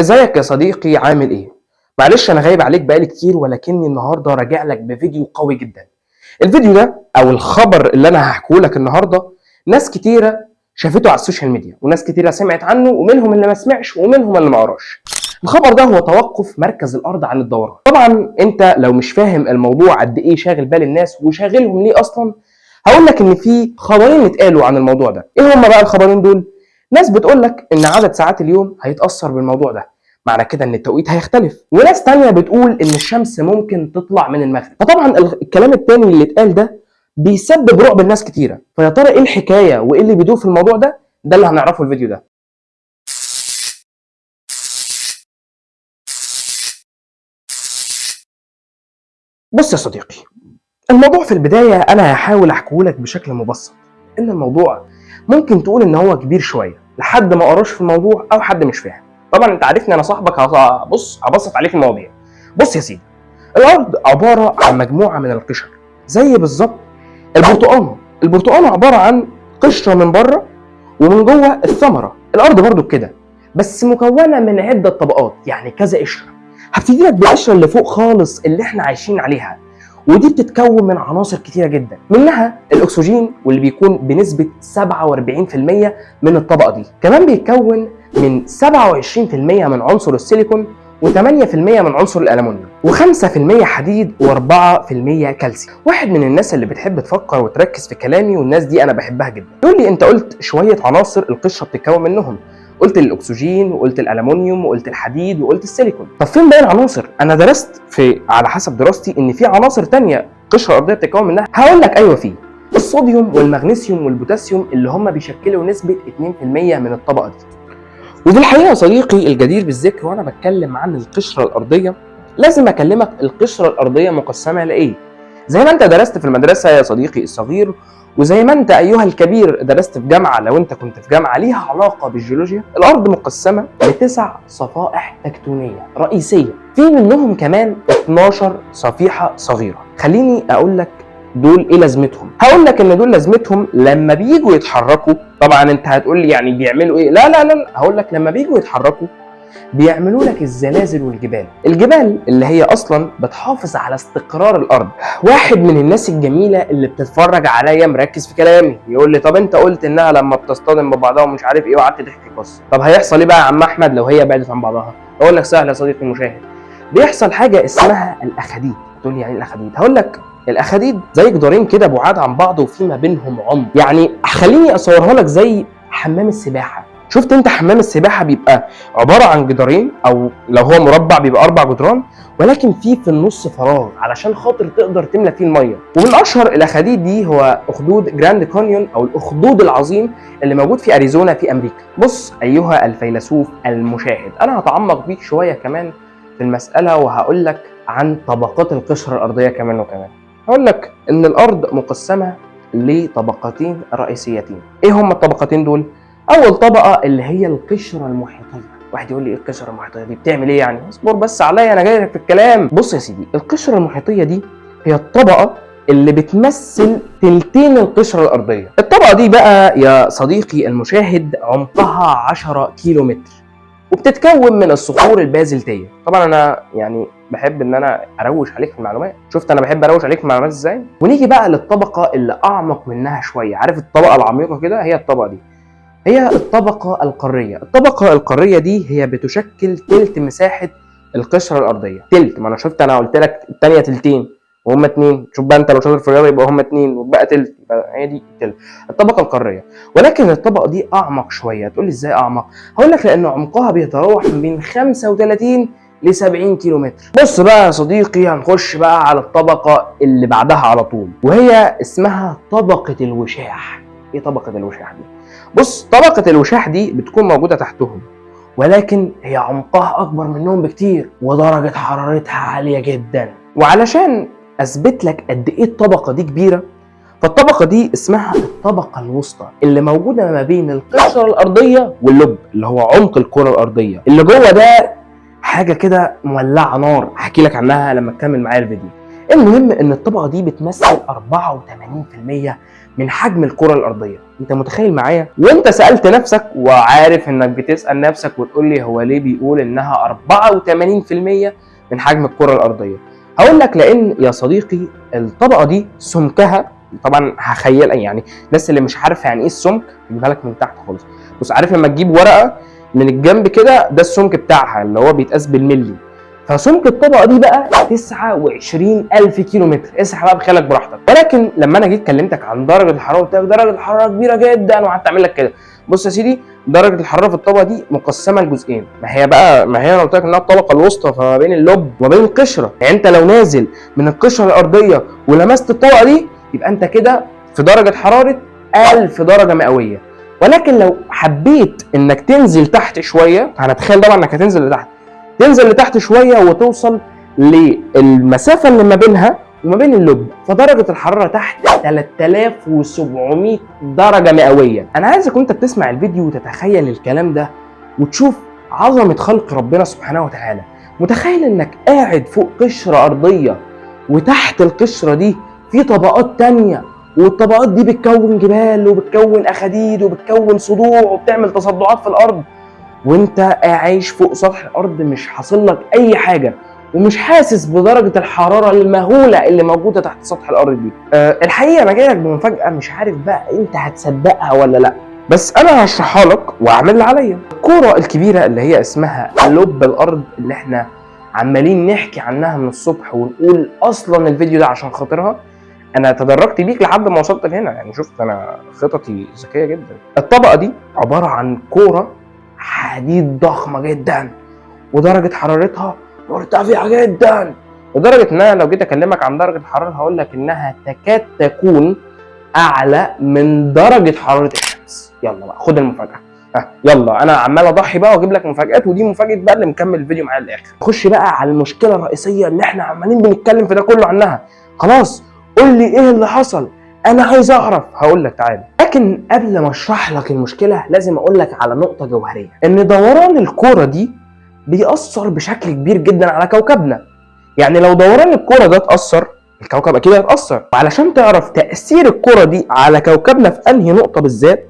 ازيك يا صديقي عامل إيه؟ معلش أنا غايب عليك بقالي كتير ولكني النهارده راجع لك بفيديو قوي جدا. الفيديو ده أو الخبر اللي أنا هحكيه لك النهارده ناس كتيرة شافته على السوشيال ميديا وناس كتيرة سمعت عنه ومنهم اللي ما سمعش ومنهم اللي ما قراش. الخبر ده هو توقف مركز الأرض عن الدوران. طبعا انت لو مش فاهم الموضوع قد إيه شاغل بال الناس وشاغلهم ليه أصلا هقول لك إن في خبرين اتقالوا عن الموضوع ده. إيه هما بقى الخبرين دول؟ ناس بتقول لك إن عدد ساعات اليوم هيتأثر بالموضوع ده معنى كده إن التوقيت هيختلف. وناس تانية بتقول إن الشمس ممكن تطلع من المغرب. فطبعا ال- الكلام التاني اللي اتقال ده بيسبب رعب الناس كتيرة. فيا ترى إيه الحكاية وإيه اللي بيدور في الموضوع ده؟ ده اللي هنعرفه في الفيديو ده. بص يا صديقي الموضوع في البداية أنا هحاول احكيهولك بشكل مبسط. إن الموضوع ممكن تقول إن هو كبير شوية لحد ما قراش في الموضوع أو حد مش فاهم. طبعا أنت عارفني أنا صاحبك بص هبسط عليك المواضيع بص يا سيدي الأرض عبارة عن مجموعة من القشر زي بالظبط البرتقانه البرتقانه عبارة عن قشرة من بره ومن جوه الثمرة. الأرض برضو كده بس مكونة من عدة طبقات يعني كذا قشرة. هبتدي لك بالقشره اللي فوق خالص اللي إحنا عايشين عليها. ودي بتتكون من عناصر كتيرة جدا. منها الأكسجين واللي بيكون بنسبة 47% من الطبقة دي. كمان بيتكون من 27% من عنصر السيليكون و8% من عنصر الالومنيوم و5% حديد و4% كالسيوم. واحد من الناس اللي بتحب تفكر وتركز في كلامي والناس دي أنا بحبها جدا. يقول لي أنت قلت شوية عناصر القشرة بتتكون منهم. قلت الأكسجين وقلت الالومنيوم وقلت الحديد وقلت السيليكون. طب فين باقي العناصر؟ أنا درست في على حسب دراستي إن في عناصر تانية القشره الارضيه بتتكون منها. هقول لك أيوه في الصوديوم والمغنيسيوم والبوتاسيوم اللي هم بيشكلوا نسبة 2% من الطبقة دي. وفي الحقيقة يا صديقي الجدير بالذكر وأنا بتكلم عن القشرة الأرضية لازم أكلمك القشرة الأرضية مقسمة لإيه؟ زي ما انت درست في المدرسة يا صديقي الصغير وزي ما انت أيها الكبير درست في جامعة لو انت كنت في جامعة ليها علاقة بالجيولوجيا الأرض مقسمة لتسع صفائح تكتونية رئيسية في منهم كمان 12 صفيحة صغيرة خليني أقول لك دول إيه لازمتهم هقول لك إن دول لازمتهم لما بييجوا يتحركوا طبعا أنت هتقول لي يعني بيعملوا إيه لا لا لا. هقول لك لما بييجوا يتحركوا بيعملوا لك الزلازل والجبال. الجبال اللي هي أصلا بتحافظ على استقرار الأرض. واحد من الناس الجميلة اللي بتتفرج عليا مركز في كلامي يقول لي طب أنت قلت إنها لما بتصطدم ببعضها ومش عارف إيه وقعدت تحكي قصة. طب هيحصل إيه بقى يا عم أحمد لو هي بعدت عن بعضها؟ أقول لك سهل يا صديقي المشاهد. بيحصل حاجة اسمها الأخاديد. تقول لي يعني إيه الأخاديد؟ هقول لك الأخاديد زي جدارين كده بعاد عن بعض وفي ما بينهم عمق. يعني خليني أصورها لك زي حمام السباحة. شفت انت حمام السباحة بيبقى عبارة عن جدارين أو لو هو مربع بيبقى أربع جدران ولكن في في النص فراغ علشان خاطر تقدر تملى فيه المية. ومن أشهر الاخاديد دي هو أخدود جراند كانيون أو الأخدود العظيم اللي موجود في أريزونا في أمريكا. بص أيها الفيلسوف المشاهد أنا هتعمق بيك شوية كمان في المسألة وهقول لك عن طبقات القشرة الأرضية كمان وكمان. هقول لك إن الأرض مقسمة لطبقتين رئيسيتين. إيه هما الطبقتين دول؟ أول طبقة اللي هي القشرة المحيطية. واحد يقول لي إيه القشرة المحيطية دي؟ بتعمل إيه يعني؟ اصبر بس عليا أنا جاي لك في الكلام. بص يا سيدي القشرة المحيطية دي هي الطبقة اللي بتمثل تلتين القشرة الأرضية. الطبقة دي بقى يا صديقي المشاهد عمقها 10 كيلو متر وبتتكون من الصخور البازلتية. طبعا أنا يعني بحب إن أنا أروش عليك في المعلومات. شفت أنا بحب أروش عليك في المعلومات إزاي؟ ونيجي بقى للطبقة اللي أعمق منها شوية. عارف الطبقة العميقة كده؟ هي الطبقة دي. هي الطبقة القارية. الطبقة القارية دي هي بتشكل تلت مساحة القشرة الأرضية. تلت ما أنا شفت أنا قلت لك التانية تلتين وهم اتنين. شوف بقى أنت لو شاطر في الرياضة يبقى هم اتنين وبقى تلت يبقى هي دي تلت. الطبقة القارية. ولكن الطبقة دي أعمق شوية. تقول لي إزاي أعمق؟ هقول لك لأن عمقها بيتراوح من بين 35 ل 70 كيلو متر بص بقى يا صديقي هنخش بقى على الطبقة اللي بعدها على طول وهي اسمها طبقة الوشاح. إيه طبقة الوشاح دي؟ بص طبقة الوشاح دي بتكون موجودة تحتهم ولكن هي عمقها أكبر منهم بكتير ودرجة حرارتها عالية جدا. وعلشان أثبت لك قد إيه الطبقة دي كبيرة فالطبقة دي اسمها الطبقة الوسطى اللي موجودة ما بين القشرة الأرضية واللب اللي هو عمق الكرة الأرضية. اللي جوه ده حاجة كده مولعة نار هحكي لك عنها لما تكمل معايا الفيديو. المهم إن الطبقة دي بتمثل 84% من حجم الكرة الأرضية. أنت متخيل معايا؟ وأنت سألت نفسك وعارف إنك بتسأل نفسك وتقول لي هو ليه بيقول إنها 84% من حجم الكرة الأرضية. هقول لك لأن يا صديقي الطبقة دي سمكها طبعا هخيل يعني الناس اللي مش عارفة يعني إيه السمك اجيبها لك من تحت خالص. بص عارف لما تجيب ورقة من الجنب كده ده السمك بتاعها اللي هو بيتقاس بالملي. فسمك الطبقة دي بقى 29000 كيلو متر اسحب بقى بخيالك براحتك. ولكن لما أنا جيت كلمتك عن درجة الحرارة قلت لك درجة الحرارة كبيرة جدا وقعدت أعمل لك كده. بص يا سيدي درجة الحرارة في الطبقة دي مقسمة لجزئين. ما هي بقى ما هي أنا قلت لك إنها الطبقة الوسطى فما بين اللب وما بين القشرة. يعني أنت لو نازل من القشرة الأرضية ولمست الطبقة دي يبقى أنت كده في درجة حرارة 1000 درجة مئوية. ولكن لو حبيت إنك تنزل تحت شوية هنتخيل طبعا إنك هتنزل لتحت. تنزل لتحت شوية وتوصل للمسافة اللي ما بينها وما بين اللب. فدرجة الحرارة تحت 3700 درجة مئوية. أنا عايزك وأنت بتسمع الفيديو وتتخيل الكلام ده وتشوف عظمة خلق ربنا سبحانه وتعالى. متخيل إنك قاعد فوق قشرة أرضية وتحت القشرة دي في طبقات تانية والطبقات دي بتكون جبال وبتكون أخاديد وبتكون صدوع وبتعمل تصدعات في الأرض. وانت عايش فوق سطح الأرض مش حاصل لك أي حاجة ومش حاسس بدرجة الحرارة المهولة اللي موجودة تحت سطح الأرض دي. أه الحقيقة أنا جاي لك بمفاجأة مش عارف بقى أنت هتصدقها ولا لأ. بس أنا هشرحها لك وأعمل اللي عليا. الكورة الكبيرة اللي هي اسمها لب الأرض اللي إحنا عمالين نحكي عنها من الصبح ونقول أصلا الفيديو ده عشان خاطرها أنا تدرجت بيك لحد ما وصلت لهنا. يعني شفت أنا خططي ذكية جدا. الطبقة دي عبارة عن كورة حديد ضخمة جدا ودرجة حرارتها مرتفعة جدا. لدرجة إن أنا لو جيت أكلمك عن درجة الحراره هقول لك إنها تكاد تكون أعلى من درجة حرارة الشمس. يلا بقى خد المفاجأة. ها يلا أنا عمال أضحي بقى وأجيب لك مفاجآت ودي مفاجأة بقى اللي مكمل الفيديو معايا للآخر. خش بقى على المشكلة الرئيسية اللي إحنا عمالين بنتكلم في ده كله عنها. خلاص قول لي إيه اللي حصل. أنا عايز أعرف هقول لك تعالى. لكن قبل ما أشرح لك المشكلة لازم أقول لك على نقطة جوهرية. إن دوران الكورة دي بيأثر بشكل كبير جدا على كوكبنا. يعني لو دوران الكورة ده اتأثر الكوكب أكيد هيتأثر. وعلشان تعرف تأثير الكورة دي على كوكبنا في أنهي نقطة بالذات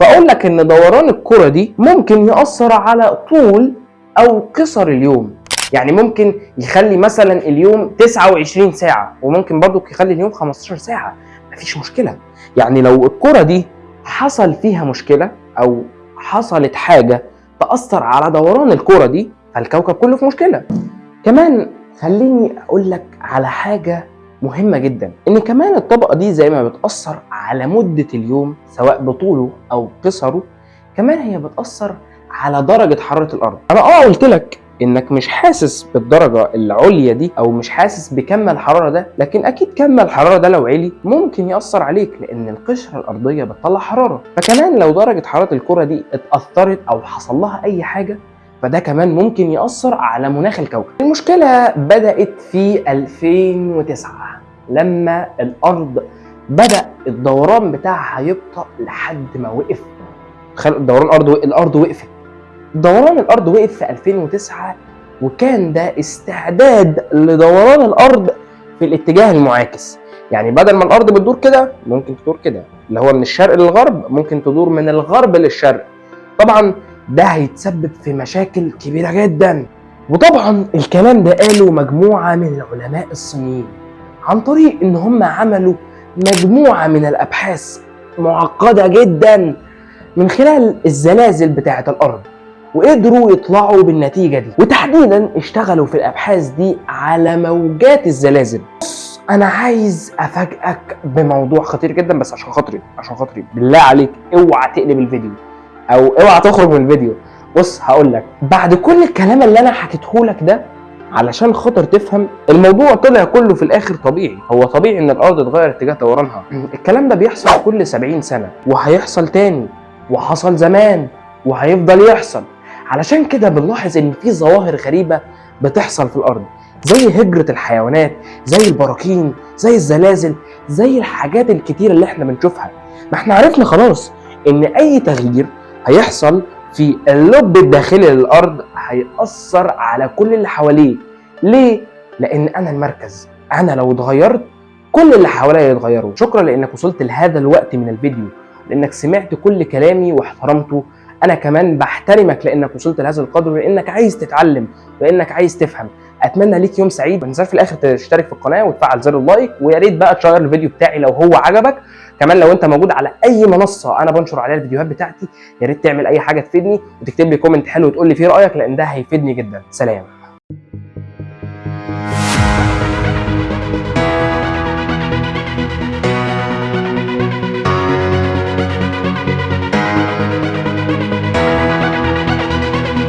فأقول لك إن دوران الكورة دي ممكن يأثر على طول أو قصر اليوم. يعني ممكن يخلي مثلا اليوم 29 ساعة وممكن برضو يخلي اليوم 15 ساعة. مفيش مشكلة. يعني لو الكرة دي حصل فيها مشكلة أو حصلت حاجة تأثر على دوران الكرة دي فالكوكب كله في مشكلة. كمان خليني أقول لك على حاجة مهمة جدا إن كمان الطبقة دي زي ما بتأثر على مدة اليوم سواء بطوله أو قصره كمان هي بتأثر على درجة حرارة الأرض. أنا أه قلت لك إنك مش حاسس بالدرجة العليا دي أو مش حاسس بكم الحرارة ده لكن أكيد كم الحرارة ده لو علي ممكن يأثر عليك لأن القشرة الأرضية بتطلع حرارة. فكمان لو درجة حرارة الكرة دي اتأثرت أو حصل لها أي حاجة فده كمان ممكن يأثر على مناخ الكوكب. المشكلة بدأت في 2009 لما الأرض بدأ الدوران بتاعها يبطأ لحد ما وقف. تخيل دوران الأرض الأرض وقفت. دوران الأرض وقف في 2009 وكان ده استعداد لدوران الأرض في الاتجاه المعاكس. يعني بدل ما الأرض بتدور كده ممكن تدور كده. اللي هو من الشرق للغرب ممكن تدور من الغرب للشرق. طبعا ده هيتسبب في مشاكل كبيرة جدا. وطبعا الكلام ده قاله مجموعة من العلماء الصينيين عن طريق إن هم عملوا مجموعة من الأبحاث معقدة جدا من خلال الزلازل بتاعة الأرض. وقدروا يطلعوا بالنتيجة دي. وتحديدا اشتغلوا في الأبحاث دي على موجات الزلازل. أنا عايز أفاجئك بموضوع خطير جدا بس عشان خاطري عشان خاطري. بالله عليك اوعى تقلب الفيديو. أو اوعى تخرج من الفيديو. بص هقول لك. بعد كل الكلام اللي أنا حكيته لك ده علشان خاطر تفهم الموضوع طلع كله في الآخر طبيعي. هو طبيعي إن الأرض تغير اتجاه دورانها. الكلام ده بيحصل كل 70 سنة وهيحصل تاني وحصل زمان وهيفضل يحصل. علشان كده بنلاحظ إن في ظواهر غريبة بتحصل في الأرض زي هجرة الحيوانات زي البراكين زي الزلازل زي الحاجات الكتيرة اللي إحنا بنشوفها. ما إحنا عرفنا خلاص إن أي تغيير هيحصل في اللب الداخلي للأرض هيأثر على كل اللي حواليه. ليه؟ لأن أنا المركز. أنا لو اتغيرت كل اللي حواليا يتغيروا. شكرا لأنك وصلت لهذا الوقت من الفيديو لأنك سمعت كل كلامي واحترمته أنا كمان بحترمك لأنك وصلت لهذا القدر ولانك عايز تتعلم ولانك عايز تفهم. أتمنى ليك يوم سعيد. ما تنساش في الآخر تشترك في القناة وتفعل زر اللايك ويا ريت بقى تشير الفيديو بتاعي لو هو عجبك. كمان لو أنت موجود على أي منصة أنا بنشر عليها الفيديوهات بتاعتي يا ريت تعمل أي حاجة تفيدني وتكتب لي comment حلو وتقول لي فيه رأيك لأن ده هيفيدني جدا. سلام.